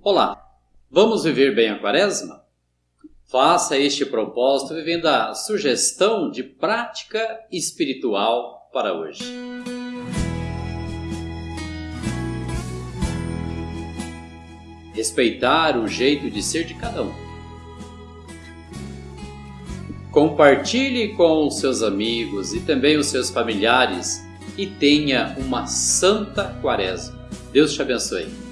Olá, vamos viver bem a quaresma? Faça este propósito vivendo a sugestão de prática espiritual para hoje. Respeitar o jeito de ser de cada um. Compartilhe com os seus amigos e também os seus familiares e tenha uma santa quaresma. Deus te abençoe.